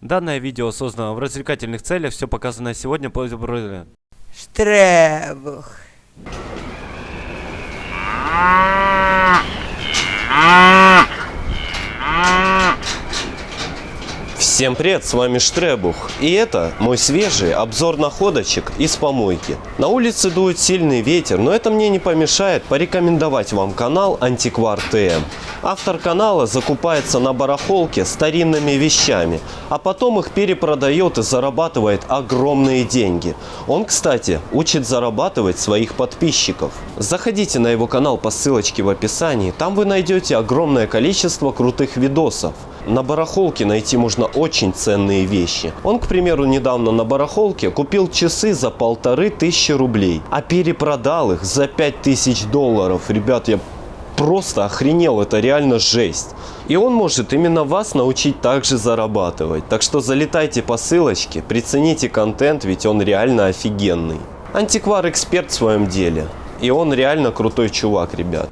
Данное видео создано в развлекательных целях, все показанное сегодня по Штребух. Всем привет, с вами Штребух, и это мой свежий обзор находочек из помойки. На улице дует сильный ветер, но это мне не помешает порекомендовать вам канал Антиквар ТМ. Автор канала закупается на барахолке старинными вещами, а потом их перепродает и зарабатывает огромные деньги. Он, кстати, учит зарабатывать своих подписчиков. Заходите на его канал по ссылочке в описании, там вы найдете огромное количество крутых видосов. На барахолке найти можно очень ценные вещи. Он, к примеру, недавно на барахолке купил часы за полторы тысячи рублей, а перепродал их за пять тысяч долларов. Ребят, я просто охренел, это реально жесть. И он может именно вас научить также зарабатывать. Так что залетайте по ссылочке, прицените контент, ведь он реально офигенный. Антиквар эксперт в своем деле. И он реально крутой чувак, ребят.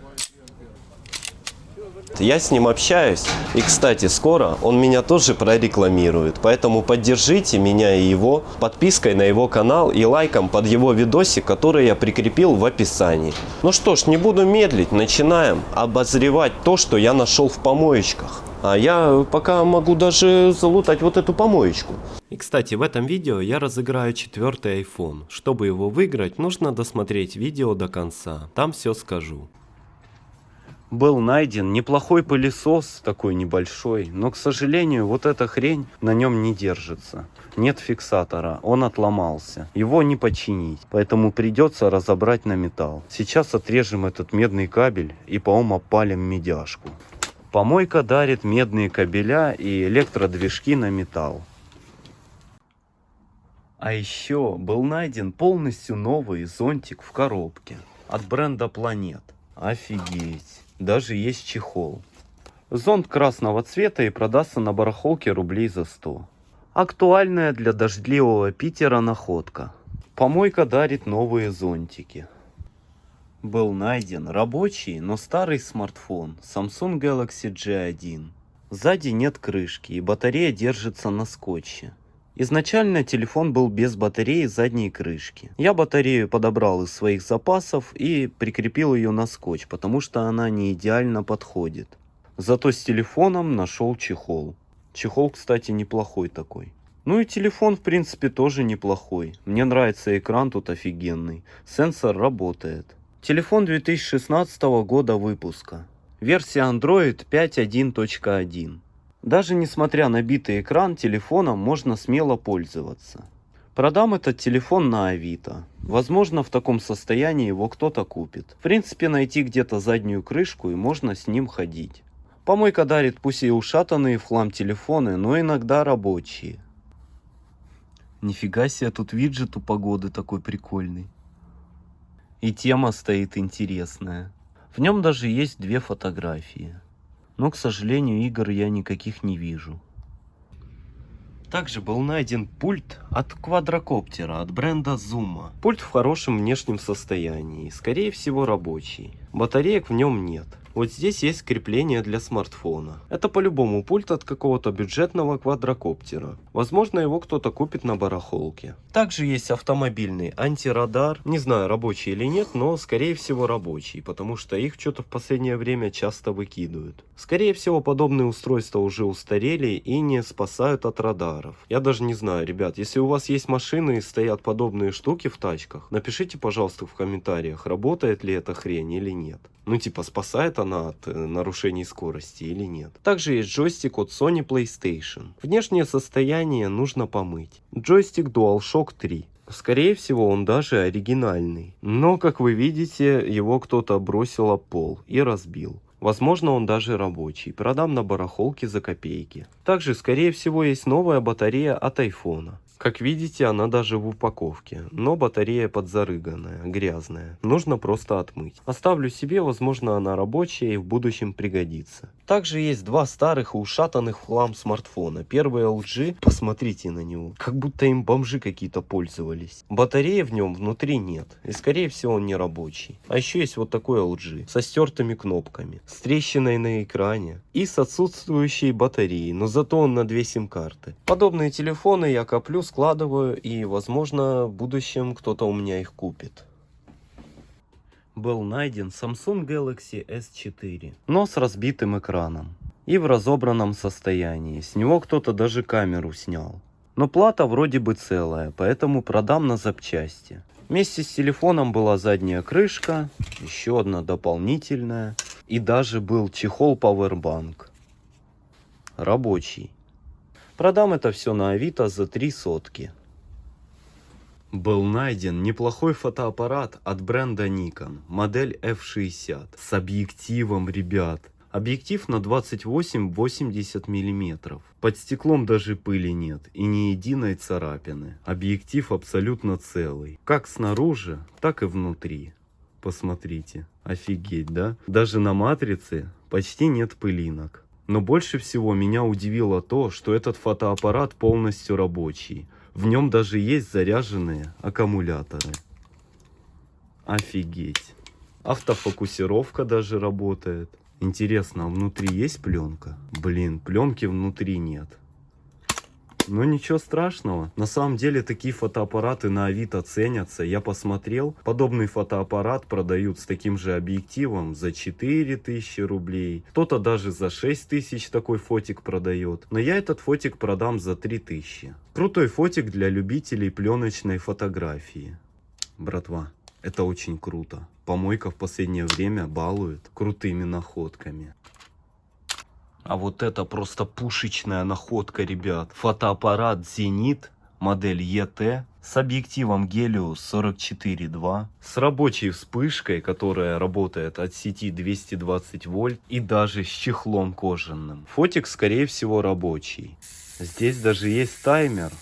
Я с ним общаюсь. И, кстати, скоро он меня тоже прорекламирует. Поэтому поддержите меня и его подпиской на его канал и лайком под его видосик, который я прикрепил в описании. Ну что ж, не буду медлить. Начинаем обозревать то, что я нашел в помоечках. А я пока могу даже залутать вот эту помоечку. И кстати, в этом видео я разыграю четвертый iPhone. Чтобы его выиграть, нужно досмотреть видео до конца. Там все скажу был найден неплохой пылесос, такой небольшой, но, к сожалению, вот эта хрень на нем не держится. Нет фиксатора, он отломался. Его не починить, поэтому придется разобрать на металл. Сейчас отрежем этот медный кабель и по-моему опалим медяшку. Помойка дарит медные кабеля и электродвижки на металл. А еще был найден полностью новый зонтик в коробке от бренда Планет. Офигеть! Даже есть чехол. Зонт красного цвета и продастся на барахолке рублей за 100. Актуальная для дождливого Питера находка. Помойка дарит новые зонтики. Был найден рабочий, но старый смартфон Samsung Galaxy G1. Сзади нет крышки и батарея держится на скотче. Изначально телефон был без батареи задней крышки. Я батарею подобрал из своих запасов и прикрепил ее на скотч, потому что она не идеально подходит. Зато с телефоном нашел чехол. Чехол, кстати, неплохой такой. Ну и телефон, в принципе, тоже неплохой. Мне нравится экран тут офигенный. Сенсор работает. Телефон 2016 года выпуска. Версия Android 5.1.1. Даже несмотря на битый экран, телефоном можно смело пользоваться. Продам этот телефон на Авито. Возможно, в таком состоянии его кто-то купит. В принципе, найти где-то заднюю крышку и можно с ним ходить. Помойка дарит пусть и ушатанные в хлам телефоны, но иногда рабочие. Нифига себе, тут виджет у погоды такой прикольный. И тема стоит интересная. В нем даже есть две фотографии. Но, к сожалению, игр я никаких не вижу. Также был найден пульт от квадрокоптера от бренда Zuma. Пульт в хорошем внешнем состоянии, скорее всего рабочий. Батареек в нем нет. Вот здесь есть крепление для смартфона. Это по-любому пульт от какого-то бюджетного квадрокоптера. Возможно его кто-то купит на барахолке. Также есть автомобильный антирадар. Не знаю рабочий или нет, но скорее всего рабочий. Потому что их что-то в последнее время часто выкидывают. Скорее всего подобные устройства уже устарели и не спасают от радаров. Я даже не знаю, ребят, если у вас есть машины и стоят подобные штуки в тачках, напишите пожалуйста в комментариях, работает ли эта хрень или нет. Ну типа спасает она от э, нарушений скорости или нет. Также есть джойстик от Sony PlayStation. Внешнее состояние нужно помыть. Джойстик DualShock 3. Скорее всего он даже оригинальный. Но как вы видите его кто-то бросил об пол и разбил. Возможно он даже рабочий, продам на барахолке за копейки. Также скорее всего есть новая батарея от айфона. Как видите, она даже в упаковке, но батарея подзарыганная, грязная. Нужно просто отмыть. Оставлю себе, возможно она рабочая и в будущем пригодится. Также есть два старых и ушатанных хлам смартфона. Первый LG, посмотрите на него, как будто им бомжи какие-то пользовались. Батареи в нем внутри нет, и скорее всего он не рабочий. А еще есть вот такой LG, со стертыми кнопками, с трещиной на экране и с отсутствующей батареей, но зато он на две сим-карты. Подобные телефоны я коплю, складываю и возможно в будущем кто-то у меня их купит был найден Samsung Galaxy S4, но с разбитым экраном и в разобранном состоянии. С него кто-то даже камеру снял. Но плата вроде бы целая, поэтому продам на запчасти. Вместе с телефоном была задняя крышка, еще одна дополнительная и даже был чехол Powerbank. Рабочий. Продам это все на Авито за 3 сотки. Был найден неплохой фотоаппарат от бренда Nikon, модель F60, с объективом, ребят. Объектив на 28-80 мм. Под стеклом даже пыли нет и ни единой царапины. Объектив абсолютно целый. Как снаружи, так и внутри. Посмотрите. Офигеть, да? Даже на матрице почти нет пылинок. Но больше всего меня удивило то, что этот фотоаппарат полностью рабочий. В нем даже есть заряженные аккумуляторы. Офигеть. Автофокусировка даже работает. Интересно, а внутри есть пленка? Блин, пленки внутри нет. Но ничего страшного. На самом деле такие фотоаппараты на Авито ценятся. Я посмотрел, подобный фотоаппарат продают с таким же объективом за 4000 рублей. Кто-то даже за 6000 такой фотик продает. Но я этот фотик продам за 3000. Крутой фотик для любителей пленочной фотографии. Братва, это очень круто. Помойка в последнее время балует крутыми находками. А вот это просто пушечная находка, ребят. Фотоаппарат Зенит, модель ET, с объективом Helios 44.2, с рабочей вспышкой, которая работает от сети 220 вольт и даже с чехлом кожаным. Фотик, скорее всего, рабочий. Здесь даже есть таймер.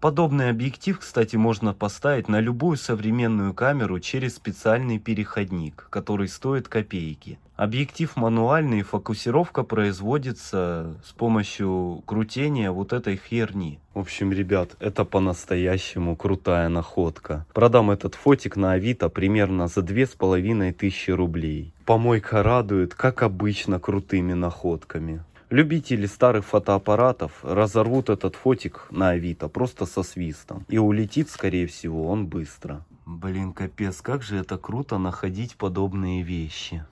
Подобный объектив, кстати, можно поставить на любую современную камеру через специальный переходник, который стоит копейки. Объектив мануальный, фокусировка производится с помощью крутения вот этой херни. В общем, ребят, это по-настоящему крутая находка. Продам этот фотик на Авито примерно за две с половиной тысячи рублей. Помойка радует, как обычно, крутыми находками. Любители старых фотоаппаратов разорвут этот фотик на Авито просто со свистом. И улетит, скорее всего, он быстро. Блин, капец, как же это круто находить подобные вещи.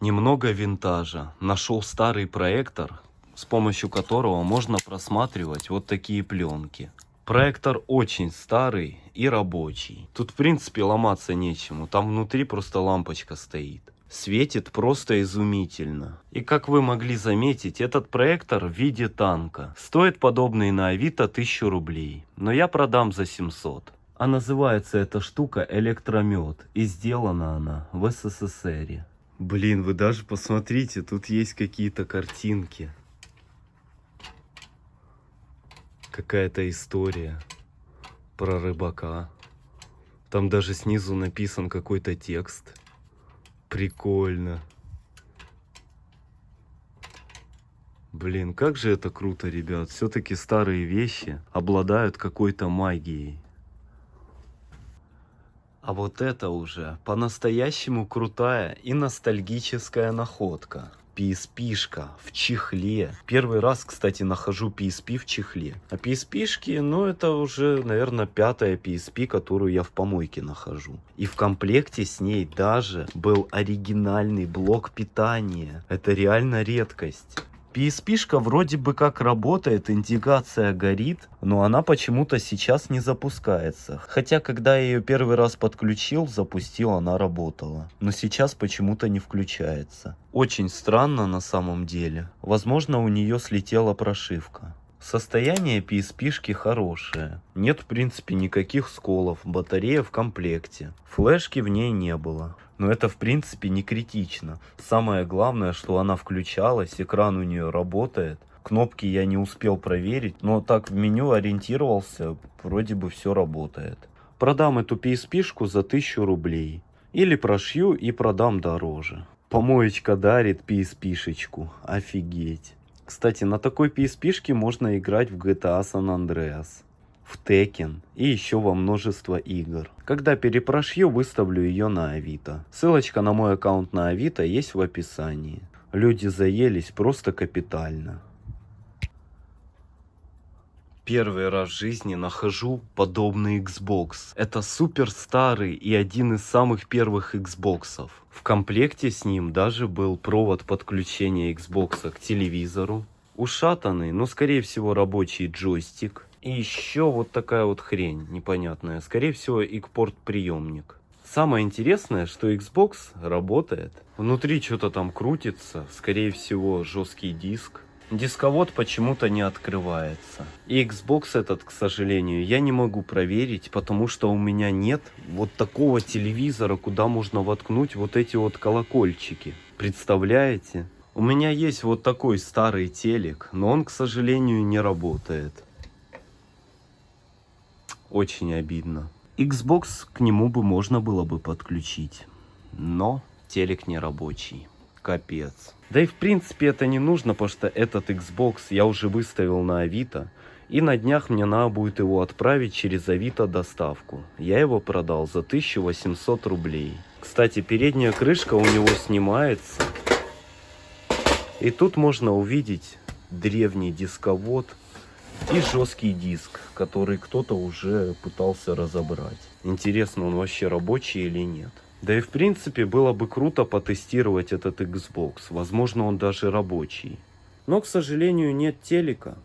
Немного винтажа. Нашел старый проектор, с помощью которого можно просматривать вот такие пленки. Проектор очень старый и рабочий. Тут в принципе ломаться нечему, там внутри просто лампочка стоит светит просто изумительно. И как вы могли заметить, этот проектор в виде танка. Стоит подобный на Авито 1000 рублей, но я продам за 700. А называется эта штука электромет, и сделана она в СССР. Блин, вы даже посмотрите, тут есть какие-то картинки. Какая-то история про рыбака. Там даже снизу написан какой-то текст. Прикольно. Блин, как же это круто, ребят. Все-таки старые вещи обладают какой-то магией. А вот это уже по-настоящему крутая и ностальгическая находка. PSP-шка в чехле. Первый раз, кстати, нахожу PSP в чехле. А PSP-шки, ну это уже, наверное, пятая PSP, которую я в помойке нахожу. И в комплекте с ней даже был оригинальный блок питания. Это реально редкость. PSP-шка вроде бы как работает, индикация горит, но она почему-то сейчас не запускается. Хотя, когда я ее первый раз подключил, запустил, она работала. Но сейчас почему-то не включается. Очень странно на самом деле. Возможно, у нее слетела прошивка. Состояние PSP-шки хорошее. Нет в принципе никаких сколов, батарея в комплекте. Флешки в ней не было. Но это в принципе не критично. Самое главное, что она включалась, экран у нее работает. Кнопки я не успел проверить, но так в меню ориентировался, вроде бы все работает. Продам эту PSP-шку за 1000 рублей. Или прошью и продам дороже. Помоечка дарит PSP-шечку. Офигеть. Кстати, на такой PSP-шке можно играть в GTA San Andreas, в Tekken и еще во множество игр. Когда перепрошью, выставлю ее на Авито. Ссылочка на мой аккаунт на Авито есть в описании. Люди заелись просто капитально. Первый раз в жизни нахожу подобный Xbox. Это супер старый и один из самых первых Xboxов. В комплекте с ним даже был провод подключения Xbox к телевизору. Ушатанный, но скорее всего рабочий джойстик. И еще вот такая вот хрень непонятная. Скорее всего игпорт приемник. Самое интересное, что Xbox работает. Внутри что-то там крутится. Скорее всего жесткий диск. Дисковод почему-то не открывается. И Xbox этот, к сожалению, я не могу проверить, потому что у меня нет вот такого телевизора, куда можно воткнуть вот эти вот колокольчики. Представляете? У меня есть вот такой старый телек, но он, к сожалению, не работает. Очень обидно. Xbox к нему бы можно было бы подключить, но телек не рабочий. Капец. Да и в принципе это не нужно, потому что этот Xbox я уже выставил на Авито. И на днях мне надо будет его отправить через Авито доставку. Я его продал за 1800 рублей. Кстати, передняя крышка у него снимается. И тут можно увидеть древний дисковод и жесткий диск, который кто-то уже пытался разобрать. Интересно, он вообще рабочий или нет. Да и в принципе было бы круто потестировать этот Xbox. Возможно он даже рабочий. Но к сожалению нет телека.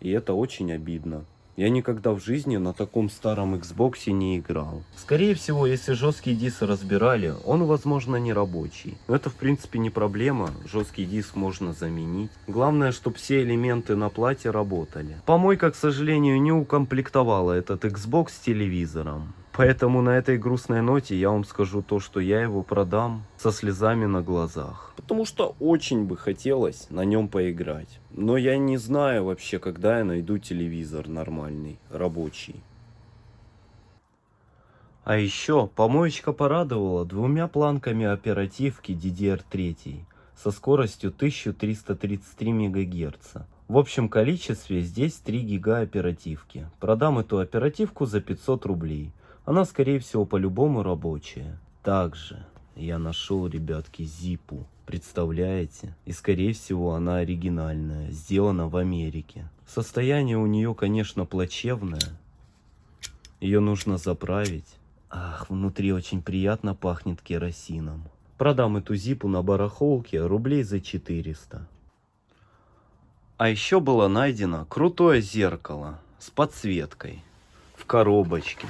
И это очень обидно. Я никогда в жизни на таком старом Xbox не играл. Скорее всего, если жесткий диск разбирали, он возможно не рабочий. Но это в принципе не проблема, жесткий диск можно заменить. Главное, чтобы все элементы на плате работали. Помойка, к сожалению, не укомплектовала этот Xbox с телевизором. Поэтому на этой грустной ноте я вам скажу то, что я его продам со слезами на глазах. Потому что очень бы хотелось на нем поиграть. Но я не знаю вообще, когда я найду телевизор нормальный, рабочий. А еще помоечка порадовала двумя планками оперативки DDR3 со скоростью 1333 МГц. В общем количестве здесь 3 гига оперативки. Продам эту оперативку за 500 рублей. Она, скорее всего, по-любому рабочая. Также я нашел, ребятки, зипу. Представляете? И, скорее всего, она оригинальная. Сделана в Америке. Состояние у нее, конечно, плачевное. Ее нужно заправить. Ах, внутри очень приятно пахнет керосином. Продам эту зипу на барахолке рублей за 400. А еще было найдено крутое зеркало с подсветкой в коробочке.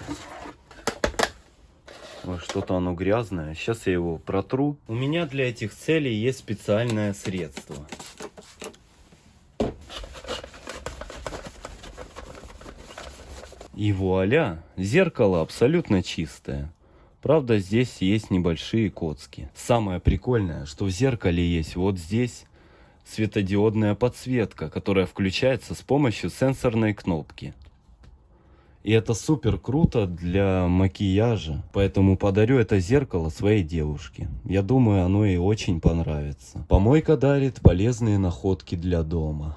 Что-то оно грязное. Сейчас я его протру. У меня для этих целей есть специальное средство. И вуаля, зеркало абсолютно чистое. Правда, здесь есть небольшие коцки. Самое прикольное, что в зеркале есть вот здесь светодиодная подсветка, которая включается с помощью сенсорной кнопки. И это супер круто для макияжа. Поэтому подарю это зеркало своей девушке. Я думаю, оно ей очень понравится. Помойка дарит полезные находки для дома.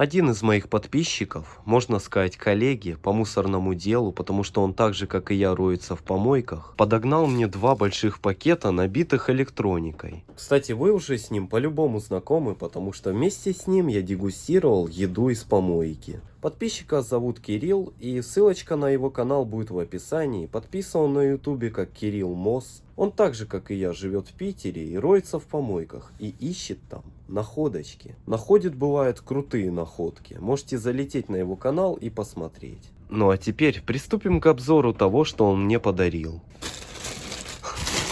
Один из моих подписчиков, можно сказать коллеги по мусорному делу, потому что он так же как и я роется в помойках, подогнал мне два больших пакета, набитых электроникой. Кстати, вы уже с ним по-любому знакомы, потому что вместе с ним я дегустировал еду из помойки. Подписчика зовут Кирилл, и ссылочка на его канал будет в описании. Подписан на ютубе как Кирилл Мосс. Он так же, как и я, живет в Питере и роется в помойках. И ищет там находочки. Находит бывают крутые находки. Можете залететь на его канал и посмотреть. Ну а теперь приступим к обзору того, что он мне подарил.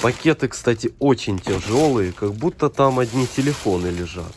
Пакеты, кстати, очень тяжелые, как будто там одни телефоны лежат.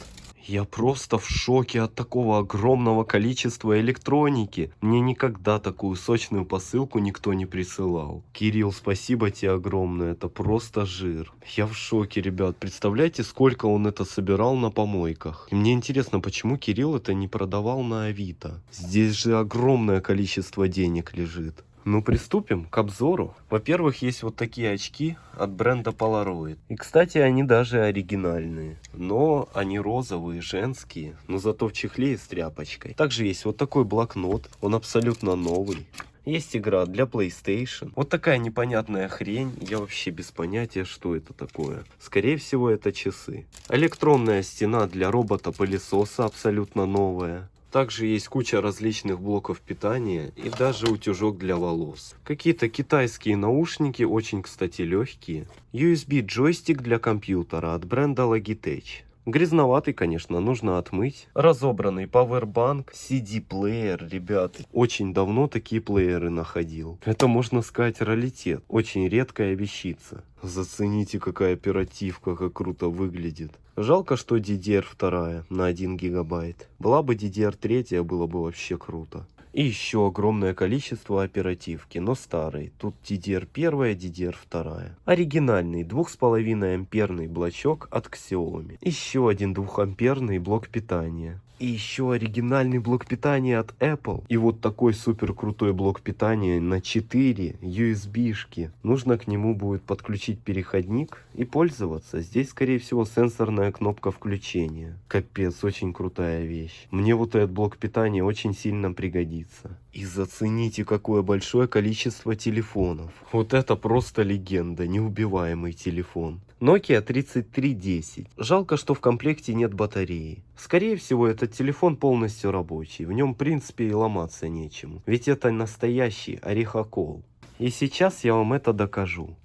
Я просто в шоке от такого огромного количества электроники. Мне никогда такую сочную посылку никто не присылал. Кирилл, спасибо тебе огромное, это просто жир. Я в шоке, ребят. Представляете, сколько он это собирал на помойках. И мне интересно, почему Кирилл это не продавал на Авито. Здесь же огромное количество денег лежит. Ну, приступим к обзору. Во-первых, есть вот такие очки от бренда Polaroid. И, кстати, они даже оригинальные. Но они розовые, женские, но зато в чехле и с тряпочкой. Также есть вот такой блокнот, он абсолютно новый. Есть игра для PlayStation. Вот такая непонятная хрень. Я вообще без понятия, что это такое. Скорее всего, это часы. Электронная стена для робота-пылесоса абсолютно новая. Также есть куча различных блоков питания и даже утюжок для волос. Какие-то китайские наушники, очень, кстати, легкие. USB джойстик для компьютера от бренда Logitech. Грязноватый, конечно, нужно отмыть. Разобранный пауэрбанк, CD-плеер, ребят. Очень давно такие плееры находил. Это, можно сказать, раритет. Очень редкая вещица. Зацените, какая оперативка, как круто выглядит. Жалко, что DDR2 на 1 гигабайт. Была бы DDR3, было бы вообще круто. И еще огромное количество оперативки, но старой. Тут DDR1, DDR2. Оригинальный 2,5 амперный блочок от Xiaomi. Еще один 2 амперный блок питания. И еще оригинальный блок питания от Apple. И вот такой супер крутой блок питания на 4 USB-шки. Нужно к нему будет подключить переходник и пользоваться. Здесь, скорее всего, сенсорная кнопка включения. Капец, очень крутая вещь. Мне вот этот блок питания очень сильно пригодится. И зацените, какое большое количество телефонов. Вот это просто легенда, неубиваемый телефон. Nokia 3310. Жалко, что в комплекте нет батареи. Скорее всего, этот телефон полностью рабочий. В нем, в принципе, и ломаться нечему. Ведь это настоящий орехокол. И сейчас я вам это докажу.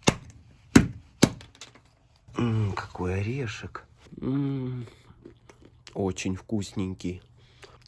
М -м, какой орешек. М -м, очень вкусненький.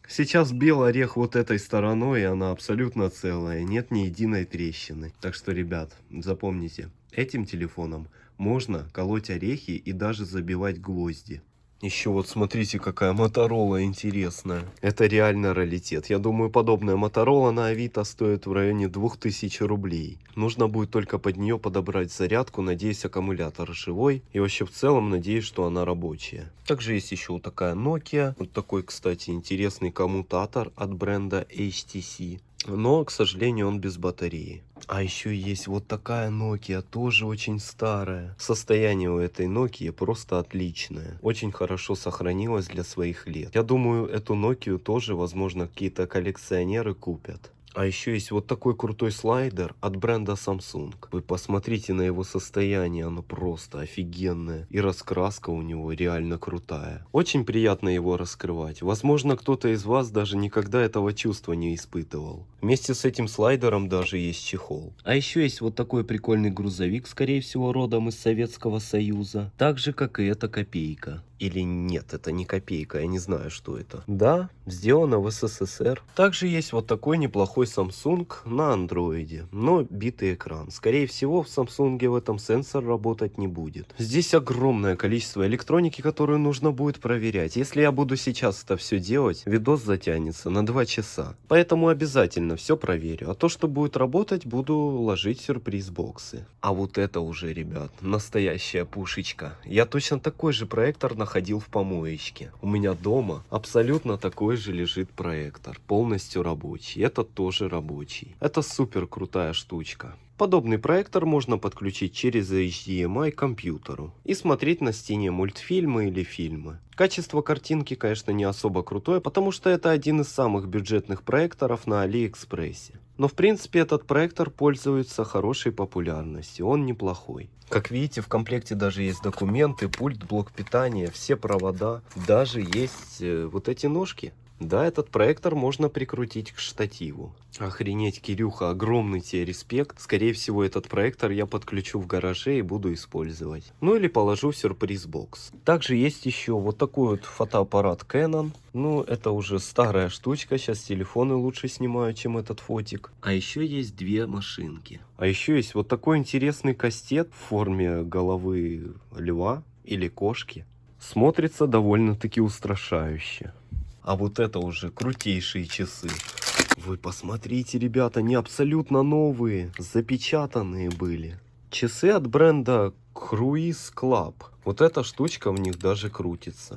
Сейчас бил орех вот этой стороной, и она абсолютно целая, нет ни единой трещины. Так что, ребят, запомните, этим телефоном можно колоть орехи и даже забивать гвозди. Еще вот смотрите, какая Моторола интересная. Это реально раритет. Я думаю, подобная Моторола на Авито стоит в районе 2000 рублей. Нужно будет только под нее подобрать зарядку. Надеюсь, аккумулятор живой. И вообще в целом надеюсь, что она рабочая. Также есть еще вот такая Nokia. Вот такой, кстати, интересный коммутатор от бренда HTC. Но, к сожалению, он без батареи. А еще есть вот такая Nokia, тоже очень старая. Состояние у этой Nokia просто отличное. Очень хорошо сохранилось для своих лет. Я думаю, эту Nokia тоже, возможно, какие-то коллекционеры купят. А еще есть вот такой крутой слайдер от бренда Samsung. Вы посмотрите на его состояние, оно просто офигенное. И раскраска у него реально крутая. Очень приятно его раскрывать. Возможно, кто-то из вас даже никогда этого чувства не испытывал. Вместе с этим слайдером даже есть чехол. А еще есть вот такой прикольный грузовик, скорее всего родом из Советского Союза. Так же, как и эта копейка. Или нет, это не копейка, я не знаю, что это. Да, сделано в СССР. Также есть вот такой неплохой Samsung на андроиде, но битый экран. Скорее всего, в Samsung в этом сенсор работать не будет. Здесь огромное количество электроники, которую нужно будет проверять. Если я буду сейчас это все делать, видос затянется на 2 часа. Поэтому обязательно все проверю. А то, что будет работать, буду ложить сюрприз-боксы. А вот это уже, ребят, настоящая пушечка. Я точно такой же проектор на находил в помоечке. У меня дома абсолютно такой же лежит проектор, полностью рабочий. Это тоже рабочий. Это супер крутая штучка. Подобный проектор можно подключить через HDMI к компьютеру и смотреть на стене мультфильмы или фильмы. Качество картинки, конечно, не особо крутое, потому что это один из самых бюджетных проекторов на Алиэкспрессе. Но в принципе этот проектор пользуется хорошей популярностью, он неплохой. Как видите, в комплекте даже есть документы, пульт, блок питания, все провода, даже есть э, вот эти ножки. Да, этот проектор можно прикрутить к штативу. Охренеть, Кирюха, огромный тебе респект. Скорее всего, этот проектор я подключу в гараже и буду использовать. Ну или положу в сюрприз-бокс. Также есть еще вот такой вот фотоаппарат Canon. Ну, это уже старая штучка, сейчас телефоны лучше снимают, чем этот фотик. А еще есть две машинки. А еще есть вот такой интересный кастет в форме головы льва или кошки. Смотрится довольно-таки устрашающе. А вот это уже крутейшие часы. Вы посмотрите, ребята, они абсолютно новые, запечатанные были. Часы от бренда Cruise Club. Вот эта штучка в них даже крутится.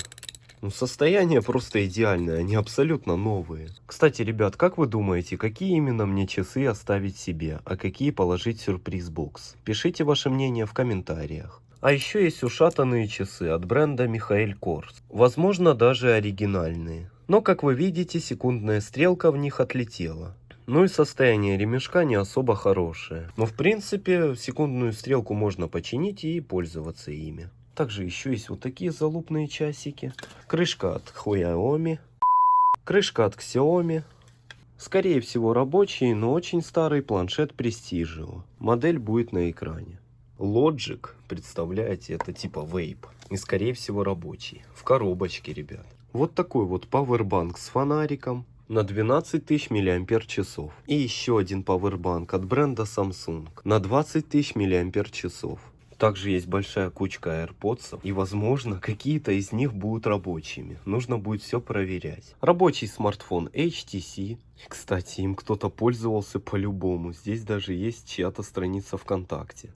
Ну, состояние просто идеальное, они абсолютно новые. Кстати, ребят, как вы думаете, какие именно мне часы оставить себе, а какие положить в сюрприз-бокс? Пишите ваше мнение в комментариях. А еще есть ушатанные часы от бренда Михаэль Корс. Возможно, даже оригинальные. Но, как вы видите, секундная стрелка в них отлетела. Ну и состояние ремешка не особо хорошее. Но в принципе, секундную стрелку можно починить и пользоваться ими. Также еще есть вот такие залупные часики. Крышка от Xiaomi. Крышка от Xiaomi. Скорее всего рабочий, но очень старый планшет Prestigio. Модель будет на экране. Logic, представляете, это типа вейп. И скорее всего рабочий. В коробочке, ребят. Вот такой вот пауэрбанк с фонариком на 12 тысяч миллиампер часов. И еще один пауэрбанк от бренда Samsung на 20 тысяч миллиампер часов. Также есть большая кучка AirPods, и возможно какие-то из них будут рабочими. Нужно будет все проверять. Рабочий смартфон HTC. Кстати, им кто-то пользовался по-любому. Здесь даже есть чья-то страница ВКонтакте.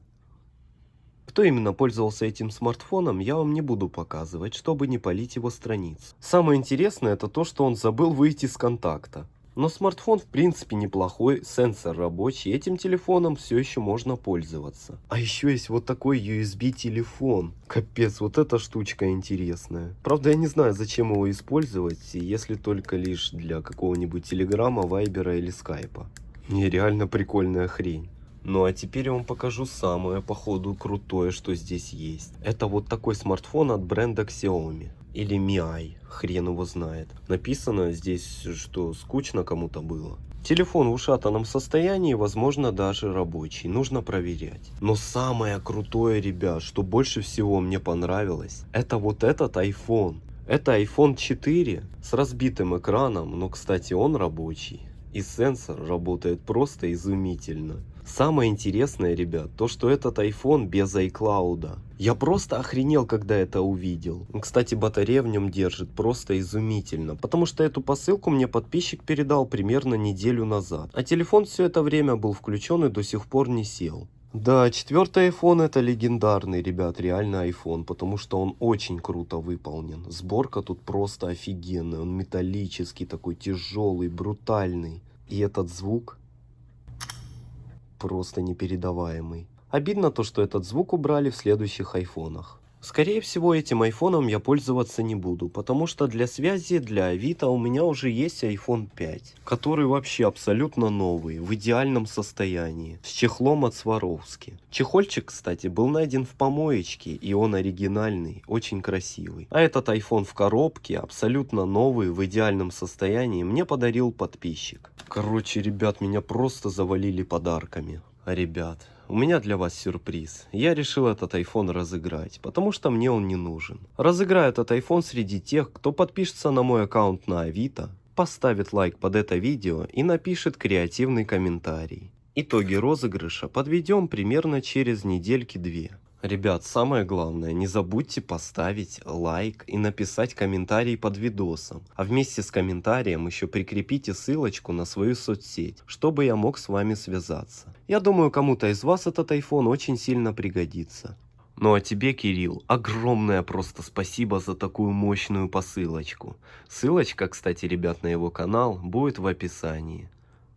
Кто именно пользовался этим смартфоном, я вам не буду показывать, чтобы не полить его страницу. Самое интересное это то, что он забыл выйти с контакта. Но смартфон в принципе неплохой, сенсор рабочий, этим телефоном все еще можно пользоваться. А еще есть вот такой USB телефон. Капец, вот эта штучка интересная. Правда я не знаю зачем его использовать, если только лишь для какого-нибудь телеграма, вайбера или скайпа. Нереально прикольная хрень. Ну а теперь я вам покажу самое походу крутое, что здесь есть. Это вот такой смартфон от бренда Xiaomi. Или Mi, хрен его знает. Написано здесь, что скучно кому-то было. Телефон в ушатанном состоянии, возможно даже рабочий, нужно проверять. Но самое крутое, ребят, что больше всего мне понравилось, это вот этот iPhone. Это iPhone 4 с разбитым экраном, но кстати он рабочий. И сенсор работает просто изумительно. Самое интересное, ребят, то что этот iPhone без iCloud. Я просто охренел, когда это увидел. Кстати, батарея в нем держит просто изумительно, потому что эту посылку мне подписчик передал примерно неделю назад. А телефон все это время был включен и до сих пор не сел. Да, четвертый iPhone это легендарный, ребят, реально iPhone, потому что он очень круто выполнен. Сборка тут просто офигенная, он металлический, такой тяжелый, брутальный. И этот звук просто непередаваемый. Обидно то, что этот звук убрали в следующих айфонах. Скорее всего этим айфоном я пользоваться не буду, потому что для связи, для Авито у меня уже есть iPhone 5, который вообще абсолютно новый, в идеальном состоянии, с чехлом от Сваровски. Чехольчик, кстати, был найден в помоечке, и он оригинальный, очень красивый. А этот iPhone в коробке, абсолютно новый, в идеальном состоянии, мне подарил подписчик. Короче, ребят, меня просто завалили подарками. Ребят, у меня для вас сюрприз. Я решил этот iPhone разыграть, потому что мне он не нужен. Разыграю этот iPhone среди тех, кто подпишется на мой аккаунт на Авито, поставит лайк под это видео и напишет креативный комментарий. Итоги розыгрыша подведем примерно через недельки-две. Ребят, самое главное, не забудьте поставить лайк и написать комментарий под видосом. А вместе с комментарием еще прикрепите ссылочку на свою соцсеть, чтобы я мог с вами связаться. Я думаю, кому-то из вас этот iPhone очень сильно пригодится. Ну а тебе, Кирилл, огромное просто спасибо за такую мощную посылочку. Ссылочка, кстати, ребят, на его канал будет в описании.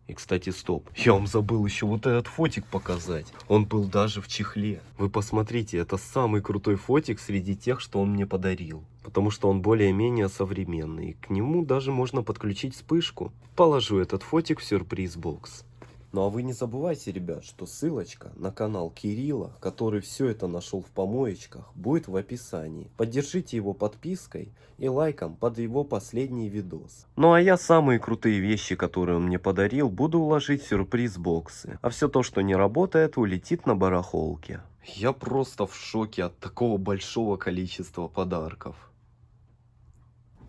И, кстати, стоп. Я вам забыл еще вот этот фотик показать. Он был даже в чехле. Вы посмотрите, это самый крутой фотик среди тех, что он мне подарил. Потому что он более-менее современный. К нему даже можно подключить вспышку. Положу этот фотик в сюрприз-бокс. Ну а вы не забывайте, ребят, что ссылочка на канал Кирилла, который все это нашел в помоечках, будет в описании. Поддержите его подпиской и лайком под его последний видос. Ну а я самые крутые вещи, которые он мне подарил, буду уложить в сюрприз-боксы. А все то, что не работает, улетит на барахолке. Я просто в шоке от такого большого количества подарков.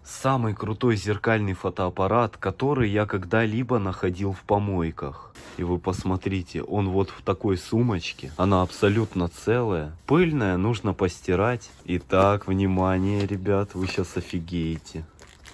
Самый крутой зеркальный фотоаппарат, который я когда-либо находил в помойках. И вы посмотрите, он вот в такой сумочке. Она абсолютно целая. Пыльная, нужно постирать. Итак, внимание, ребят, вы сейчас офигеете.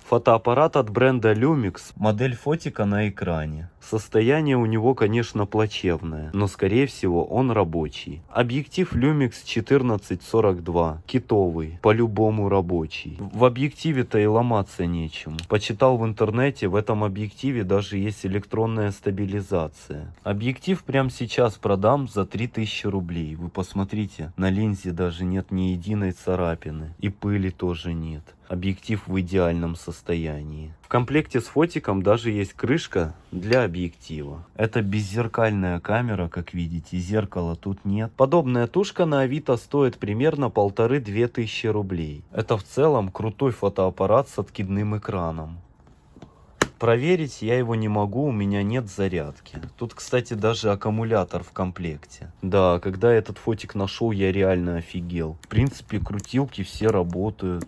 Фотоаппарат от бренда Lumix, модель фотика на экране. Состояние у него, конечно, плачевное, но скорее всего он рабочий. Объектив Lumix 1442, китовый, по-любому рабочий. В объективе-то и ломаться нечему. Почитал в интернете, в этом объективе даже есть электронная стабилизация. Объектив прямо сейчас продам за 3000 рублей. Вы посмотрите, на линзе даже нет ни единой царапины. И пыли тоже нет. Объектив в идеальном состоянии. В комплекте с фотиком даже есть крышка для объектива. Это беззеркальная камера, как видите, зеркала тут нет. Подобная тушка на Авито стоит примерно полторы-две тысячи рублей. Это в целом крутой фотоаппарат с откидным экраном. Проверить я его не могу, у меня нет зарядки. Тут, кстати, даже аккумулятор в комплекте. Да, когда этот фотик нашел, я реально офигел. В принципе, крутилки все работают.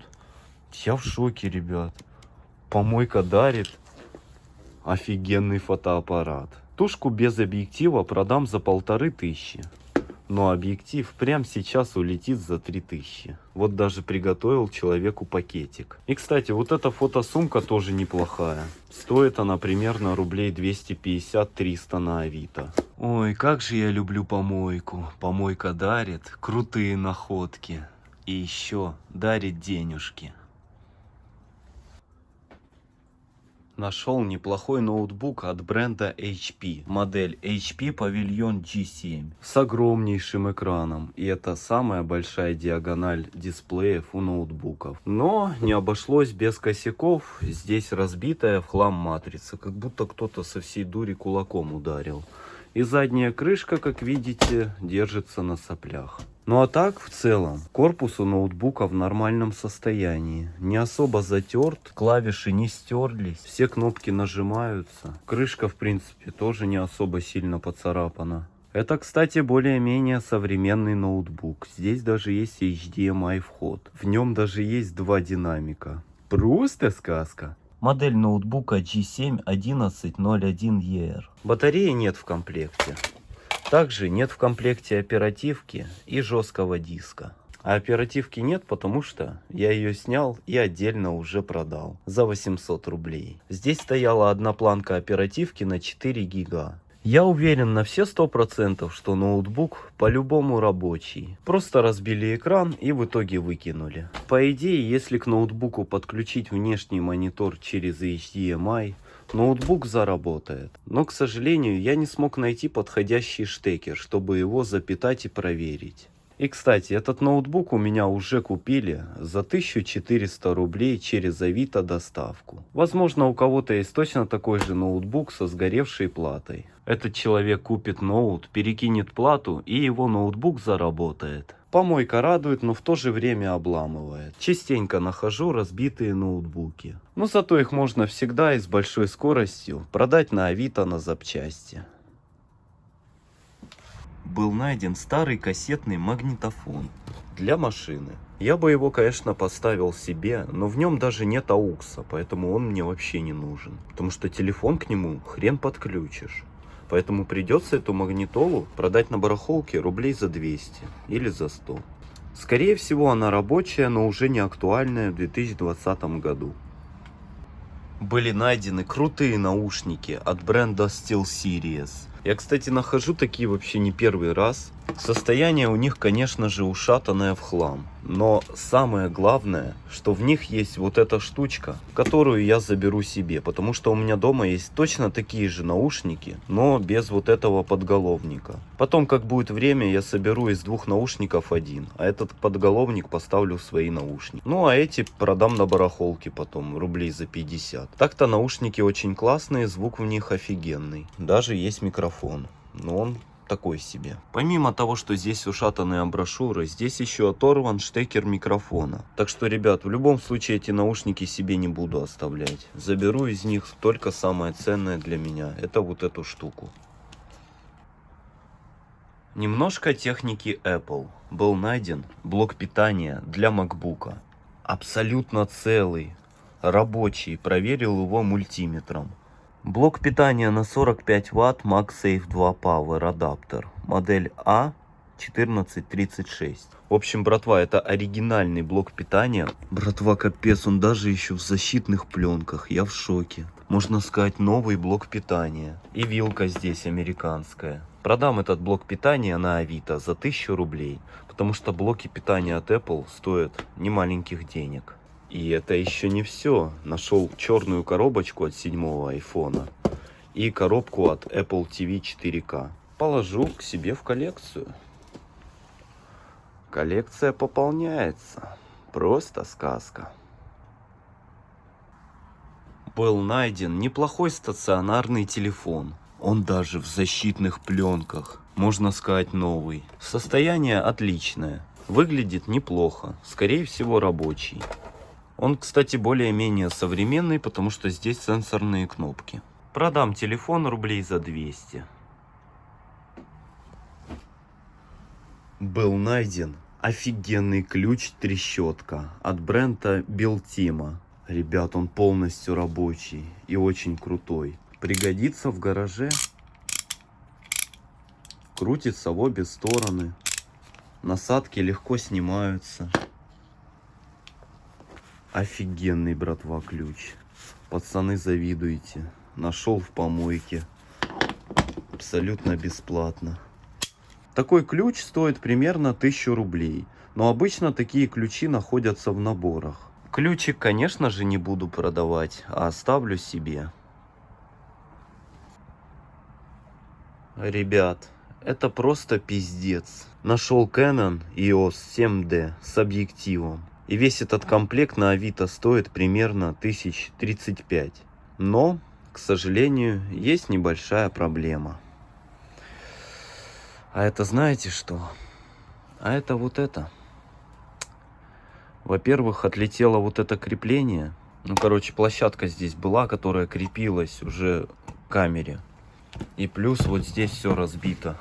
Я в шоке, ребят. Помойка дарит. Офигенный фотоаппарат. Тушку без объектива продам за полторы тысячи. Но объектив прямо сейчас улетит за 3000. Вот даже приготовил человеку пакетик. И, кстати, вот эта фотосумка тоже неплохая. Стоит она примерно рублей 250-300 на Авито. Ой, как же я люблю помойку. Помойка дарит крутые находки. И еще дарит денежки. Нашел неплохой ноутбук от бренда HP. Модель HP Pavilion G7 с огромнейшим экраном. И это самая большая диагональ дисплеев у ноутбуков. Но не обошлось без косяков. Здесь разбитая в хлам матрица. Как будто кто-то со всей дури кулаком ударил. И задняя крышка, как видите, держится на соплях. Ну а так, в целом, корпус у ноутбука в нормальном состоянии. Не особо затерт, клавиши не стерлись, все кнопки нажимаются. Крышка, в принципе, тоже не особо сильно поцарапана. Это, кстати, более-менее современный ноутбук. Здесь даже есть HDMI вход. В нем даже есть два динамика. Просто сказка. Модель ноутбука G7 1101ER. Батареи нет в комплекте. Также нет в комплекте оперативки и жесткого диска. А оперативки нет, потому что я ее снял и отдельно уже продал за 800 рублей. Здесь стояла одна планка оперативки на 4 гига. Я уверен на все сто процентов, что ноутбук по-любому рабочий. Просто разбили экран и в итоге выкинули. По идее, если к ноутбуку подключить внешний монитор через HDMI, ноутбук заработает. Но, к сожалению, я не смог найти подходящий штекер, чтобы его запитать и проверить. И, кстати, этот ноутбук у меня уже купили за 1400 рублей через Авито доставку. Возможно, у кого-то есть точно такой же ноутбук со сгоревшей платой. Этот человек купит ноут, перекинет плату и его ноутбук заработает. Помойка радует, но в то же время обламывает. Частенько нахожу разбитые ноутбуки. Но зато их можно всегда и с большой скоростью продать на Авито на запчасти был найден старый кассетный магнитофон для машины. Я бы его, конечно, поставил себе, но в нем даже нет аукса, поэтому он мне вообще не нужен. Потому что телефон к нему хрен подключишь. Поэтому придется эту магнитолу продать на барахолке рублей за 200 или за 100. Скорее всего она рабочая, но уже не актуальная в 2020 году. Были найдены крутые наушники от бренда SteelSeries. Я, кстати, нахожу такие вообще не первый раз. Состояние у них, конечно же, ушатанное в хлам. Но самое главное, что в них есть вот эта штучка, которую я заберу себе. Потому что у меня дома есть точно такие же наушники, но без вот этого подголовника. Потом, как будет время, я соберу из двух наушников один. А этот подголовник поставлю в свои наушники. Ну а эти продам на барахолке потом, рублей за 50. Так-то наушники очень классные, звук в них офигенный. Даже есть микрофон. Но он такой себе. Помимо того, что здесь ушатанные брошюры, здесь еще оторван штекер микрофона. Так что, ребят, в любом случае эти наушники себе не буду оставлять. Заберу из них только самое ценное для меня. Это вот эту штуку. Немножко техники Apple. Был найден блок питания для MacBook. Абсолютно целый, рабочий. Проверил его мультиметром. Блок питания на 45 Вт MagSafe 2 Power адаптер. Модель А 1436. В общем, братва, это оригинальный блок питания. Братва, капец, он даже еще в защитных пленках. Я в шоке. Можно сказать, новый блок питания. И вилка здесь американская. Продам этот блок питания на Авито за 1000 рублей. Потому что блоки питания от Apple стоят немаленьких денег. И это еще не все. Нашел черную коробочку от седьмого айфона и коробку от Apple TV 4K. Положу к себе в коллекцию. Коллекция пополняется. Просто сказка. Был найден неплохой стационарный телефон. Он даже в защитных пленках. Можно сказать новый. Состояние отличное. Выглядит неплохо. Скорее всего рабочий. Он, кстати, более-менее современный, потому что здесь сенсорные кнопки. Продам телефон рублей за 200. Был найден офигенный ключ трещотка от бренда Белтима. Ребят, он полностью рабочий и очень крутой. Пригодится в гараже. Крутится в обе стороны. Насадки легко снимаются. Офигенный, братва, ключ. Пацаны, завидуете. Нашел в помойке. Абсолютно бесплатно. Такой ключ стоит примерно 1000 рублей. Но обычно такие ключи находятся в наборах. Ключик, конечно же, не буду продавать, а оставлю себе. Ребят, это просто пиздец. Нашел Canon EOS 7D с объективом. И весь этот комплект на Авито стоит примерно 1035. Но, к сожалению, есть небольшая проблема. А это знаете что? А это вот это. Во-первых, отлетело вот это крепление. Ну, короче, площадка здесь была, которая крепилась уже к камере. И плюс вот здесь все разбито.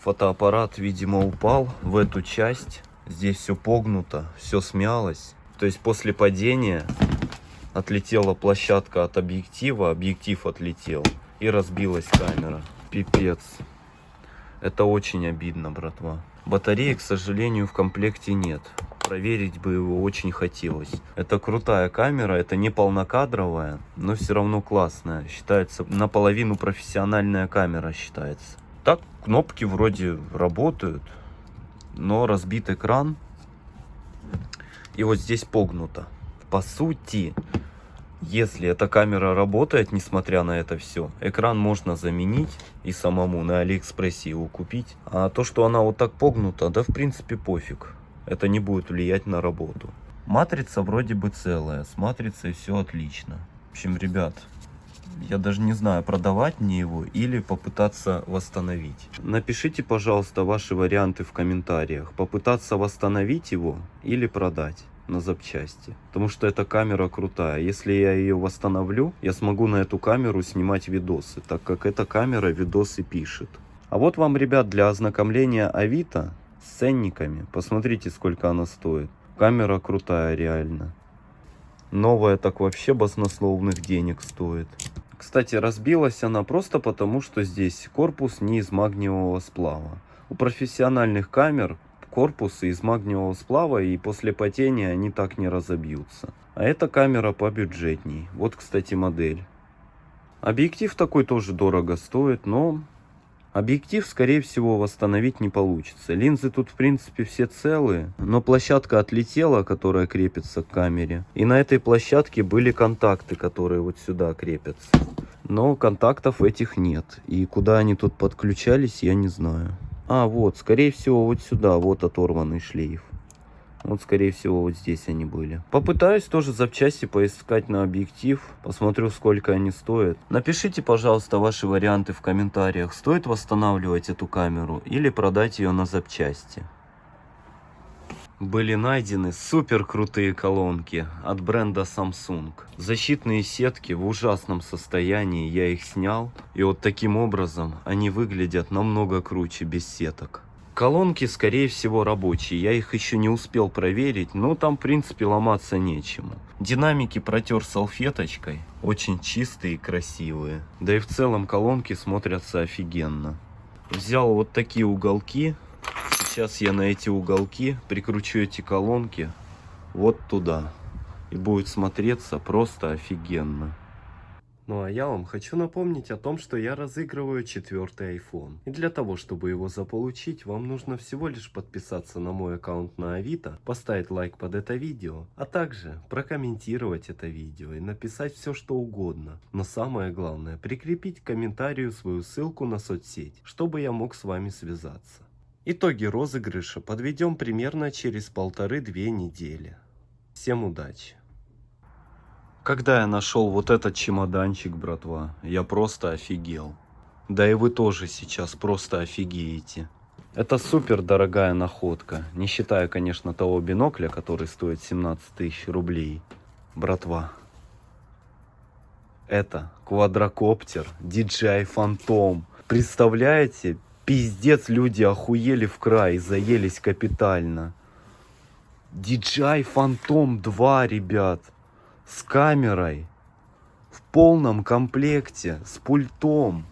Фотоаппарат, видимо, упал в эту часть. Здесь все погнуто, все смялось. То есть после падения отлетела площадка от объектива, объектив отлетел и разбилась камера. Пипец. Это очень обидно, братва. Батареи, к сожалению, в комплекте нет. Проверить бы его очень хотелось. Это крутая камера, это не полнокадровая, но все равно классная. Считается наполовину профессиональная камера считается. Так, кнопки вроде работают, но разбит экран. И вот здесь погнуто. По сути, если эта камера работает, несмотря на это все, экран можно заменить и самому на Алиэкспрессе его купить. А то, что она вот так погнута, да в принципе пофиг. Это не будет влиять на работу. Матрица вроде бы целая, с матрицей все отлично. В общем, ребят, я даже не знаю, продавать мне его или попытаться восстановить. Напишите, пожалуйста, ваши варианты в комментариях. Попытаться восстановить его или продать на запчасти. Потому что эта камера крутая. Если я ее восстановлю, я смогу на эту камеру снимать видосы, так как эта камера видосы пишет. А вот вам, ребят, для ознакомления Авито с ценниками. Посмотрите, сколько она стоит. Камера крутая, реально. Новая так вообще баснословных денег стоит. Кстати, разбилась она просто потому, что здесь корпус не из магниевого сплава. У профессиональных камер корпусы из магниевого сплава и после потения они так не разобьются. А эта камера побюджетней. Вот, кстати, модель. Объектив такой тоже дорого стоит, но объектив, скорее всего, восстановить не получится. Линзы тут, в принципе, все целые, но площадка отлетела, которая крепится к камере. И на этой площадке были контакты, которые вот сюда крепятся. Но контактов этих нет. И куда они тут подключались, я не знаю. А, вот, скорее всего, вот сюда, вот оторванный шлейф. Вот, скорее всего, вот здесь они были. Попытаюсь тоже запчасти поискать на объектив. Посмотрю, сколько они стоят. Напишите, пожалуйста, ваши варианты в комментариях. Стоит восстанавливать эту камеру или продать ее на запчасти. Были найдены супер крутые колонки от бренда Samsung. Защитные сетки в ужасном состоянии, я их снял. И вот таким образом они выглядят намного круче без сеток. Колонки, скорее всего, рабочие. Я их еще не успел проверить, но там, в принципе, ломаться нечему. Динамики протер салфеточкой. Очень чистые и красивые. Да и в целом колонки смотрятся офигенно. Взял вот такие уголки Сейчас я на эти уголки прикручу эти колонки вот туда. И будет смотреться просто офигенно. Ну а я вам хочу напомнить о том, что я разыгрываю четвертый iPhone. И для того, чтобы его заполучить, вам нужно всего лишь подписаться на мой аккаунт на Авито, поставить лайк под это видео, а также прокомментировать это видео и написать все что угодно. Но самое главное, прикрепить к комментарию свою ссылку на соцсеть, чтобы я мог с вами связаться. Итоги розыгрыша подведем примерно через полторы-две недели. Всем удачи! Когда я нашел вот этот чемоданчик, братва, я просто офигел. Да и вы тоже сейчас просто офигеете. Это супер дорогая находка, не считая, конечно, того бинокля, который стоит 17 тысяч рублей. Братва, это квадрокоптер DJI Phantom. Представляете, пиздец, люди охуели в край, заелись капитально. DJI Phantom 2, ребят с камерой, в полном комплекте, с пультом.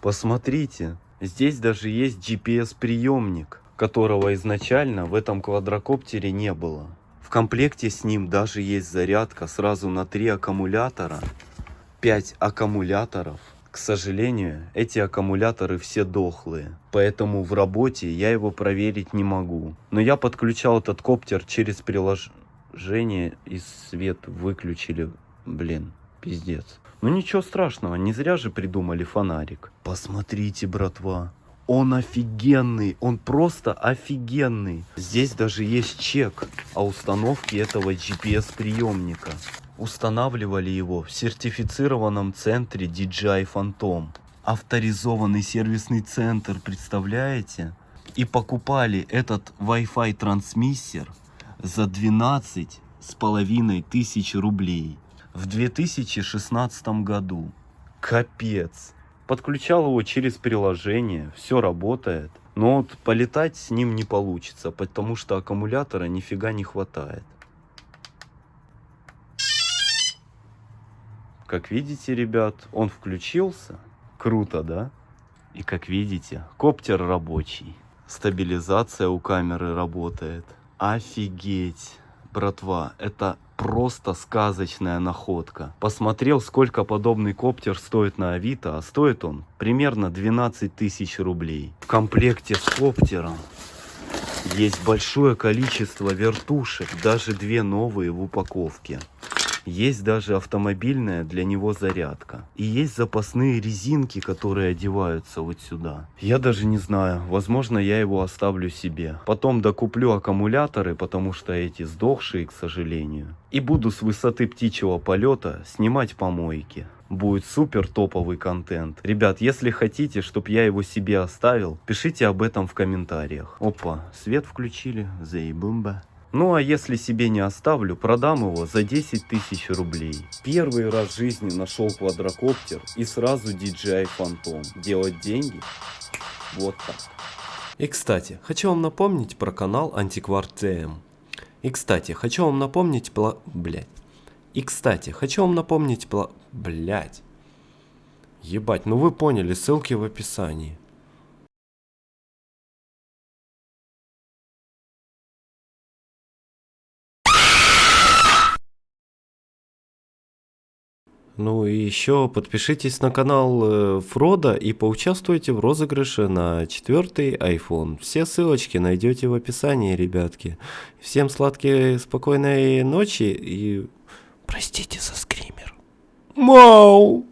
Посмотрите, здесь даже есть GPS-приемник, которого изначально в этом квадрокоптере не было. В комплекте с ним даже есть зарядка сразу на три аккумулятора, 5 аккумуляторов. К сожалению, эти аккумуляторы все дохлые, поэтому в работе я его проверить не могу. Но я подключал этот коптер через приложение Женя и свет выключили. Блин, пиздец. Ну ничего страшного, не зря же придумали фонарик. Посмотрите, братва. Он офигенный, он просто офигенный. Здесь даже есть чек о установке этого GPS-приемника. Устанавливали его в сертифицированном центре DJI Phantom. Авторизованный сервисный центр, представляете? И покупали этот Wi-Fi трансмиссер за 12 с половиной тысяч рублей в 2016 году. Капец. Подключал его через приложение, все работает. Но вот полетать с ним не получится, потому что аккумулятора нифига не хватает. Как видите, ребят, он включился. Круто, да? И как видите, коптер рабочий. Стабилизация у камеры работает. Офигеть, братва, это просто сказочная находка. Посмотрел, сколько подобный коптер стоит на Авито, а стоит он примерно 12 тысяч рублей. В комплекте с коптером есть большое количество вертушек, даже две новые в упаковке. Есть даже автомобильная для него зарядка. И есть запасные резинки, которые одеваются вот сюда. Я даже не знаю, возможно я его оставлю себе. Потом докуплю аккумуляторы, потому что эти сдохшие, к сожалению. И буду с высоты птичьего полета снимать помойки будет супер топовый контент. Ребят, если хотите, чтобы я его себе оставил, пишите об этом в комментариях. Опа, свет включили, заебумба. Ну а если себе не оставлю, продам его за 10 тысяч рублей. Первый раз в жизни нашел квадрокоптер и сразу DJI Phantom. Делать деньги? Вот так. И кстати, хочу вам напомнить про канал Антиквар ТМ. И кстати, хочу вам напомнить пла... Блять. И кстати, хочу вам напомнить пла... Блять. Ебать, ну вы поняли, ссылки в описании. Ну и еще подпишитесь на канал э, Фрода и поучаствуйте в розыгрыше на четвертый iPhone. Все ссылочки найдете в описании, ребятки. Всем сладкой, спокойной ночи и простите за скример. Мау!